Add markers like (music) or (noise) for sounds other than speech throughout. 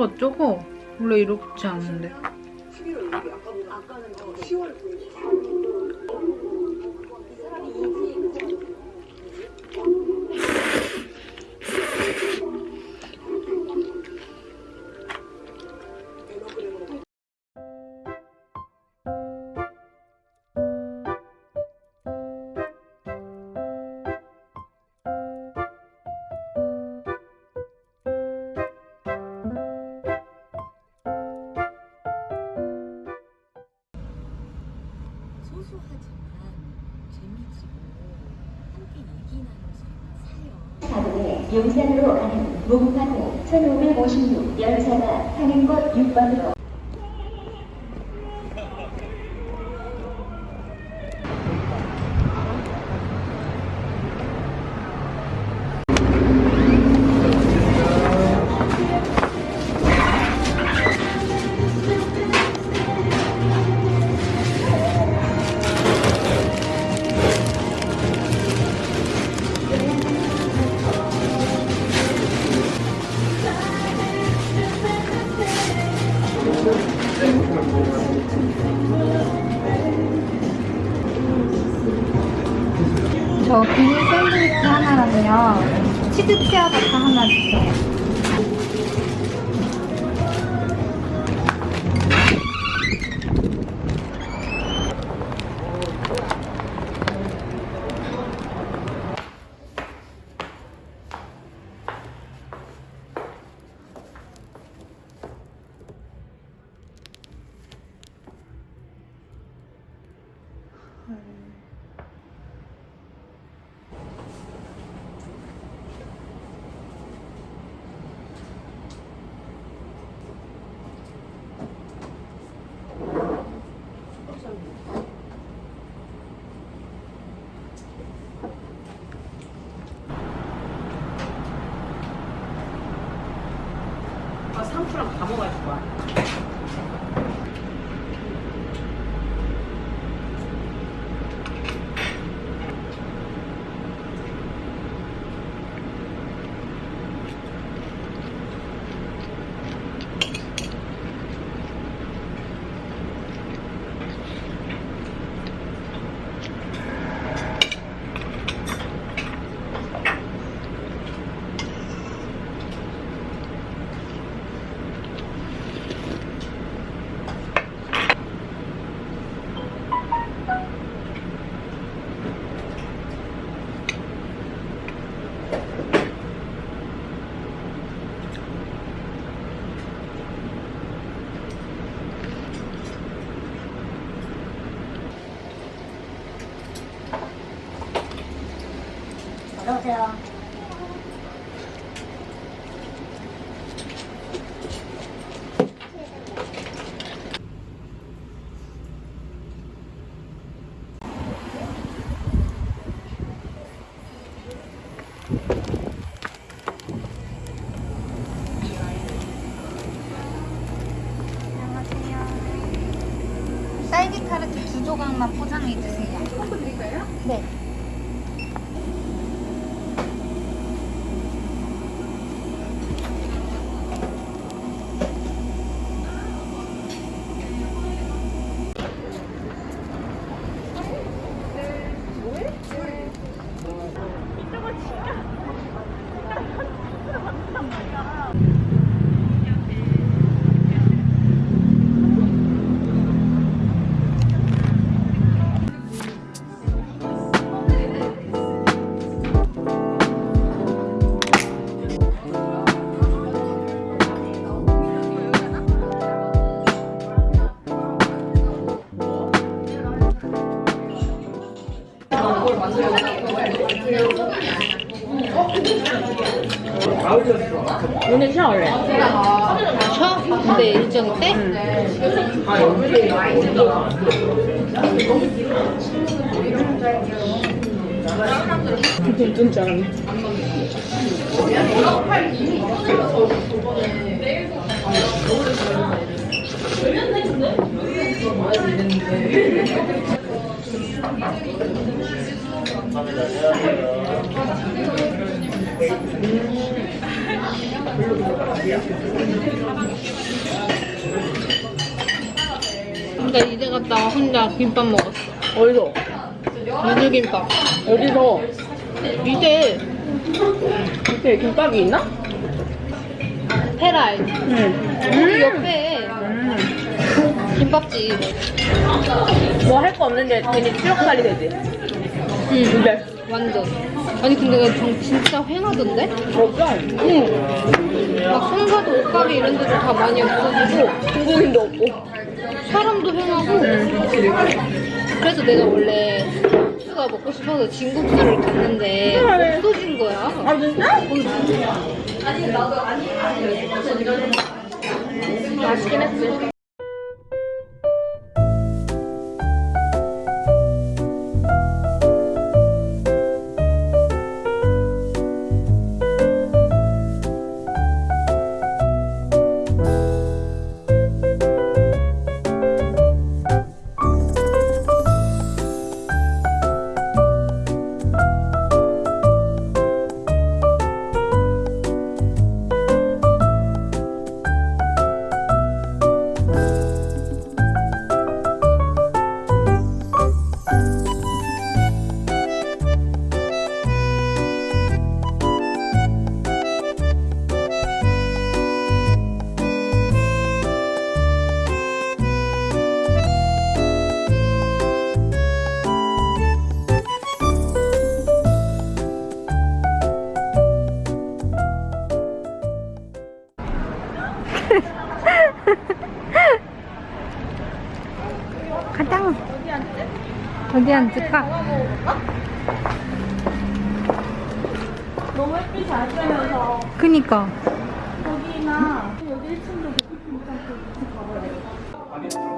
어쩌고? 원래 이렇지 않은데. 영산으로 가는 목파로 1556 열차가 타는 곳 6번으로. Yeah. 돈 줄 알았네. 근데 이제 갔다가 혼자 김밥 먹었어. 어디서? 누들김밥. 어디서? 이제 밑에 김밥이 있나? 응. 우리 옆에 김밥집. 뭐 할 거 없는데 괜히 추억 살이 되지? 응. 근데 완전. 아니 근데 나 정- 진짜 휑하던데? 없어. 응. 막 송사도 옷가게 이런 데도 다 많이 없어지고 중국인도 없고. 사람도 휑하고 그래서 내가 원래 국수가 먹고 싶어서 진국수를 갔는데 없어진 거야. 아 진짜? 맛있긴 했지. 어디 앉을까? 너무 햇빛이 안 쬐면서 그니까. 여기나 여기 1층도 괜찮고 2층 가봐야 스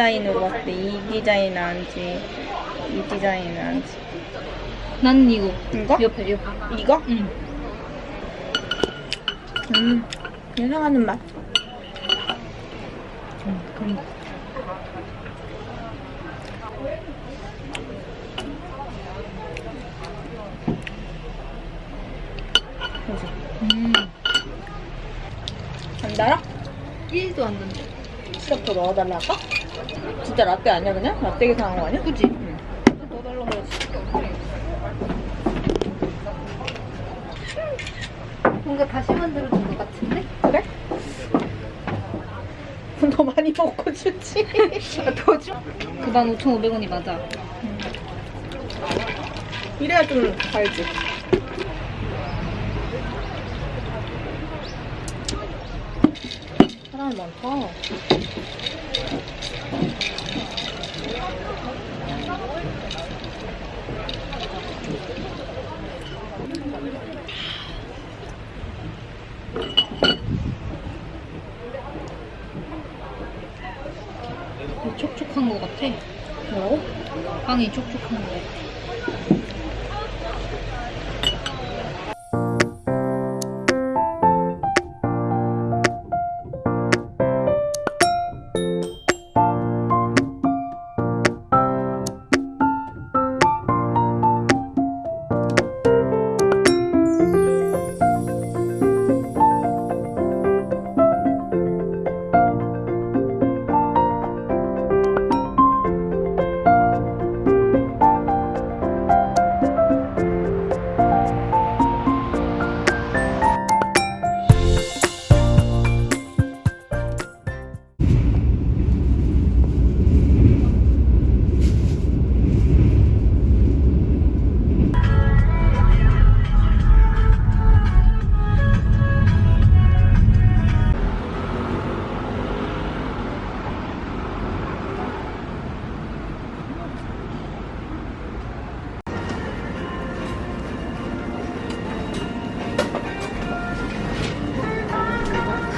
디자인으로 봤을 때 이 디자인 나은지 이 디자인 나은지 난 이거. 이거? 옆에, 옆에. 이거? 응. 음 예상하는 맛 응, 그러니까. 그지 음. 안 달아? 1도 안 된대. 시럽 더 넣어달라 할까? 진짜 라떼 아니야 그냥? 라떼 계산한 거 아니야? 그지? 응 넣어달라고 해야지 뭔가 다시 만들어준 것 같은데? 그래? (laughs) 더 많이 먹고 주지 (laughs) 더 줘? 그만 5,500원이 맞아. 이래야 좀 달지 사람이 많다 촉촉한 것 같아. 뭐라고? 빵이 촉촉한 것 같아.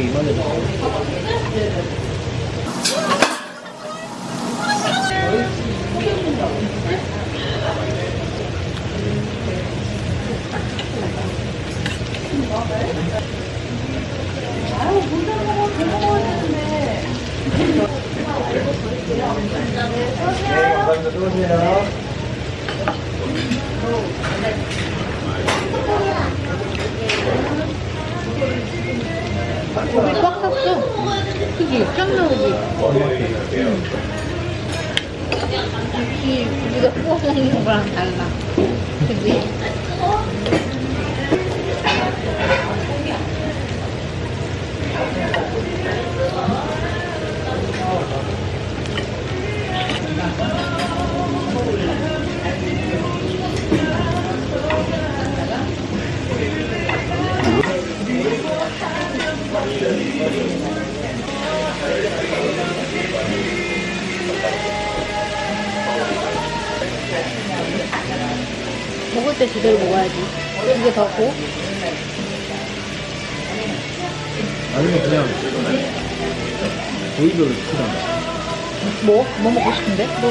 이만해. 네, 감사합니다. 수고하세요. 고기 꽉 찼어. 그지? 쫙 나오지? 역시 우리가 구워 먹는 거랑 달라. 그지? 때 제대로 먹어야지. 이게 더 고? 아니면 그냥 조이별로 시키잖아. 뭐? 뭐 먹고 싶은데? 뭐?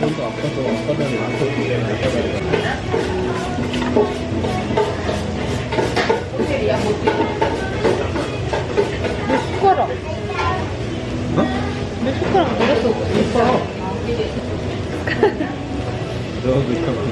여기도 아파서 전에 아파서 내 숟가락. 어? 내 숟가락 어렸어. 너도 참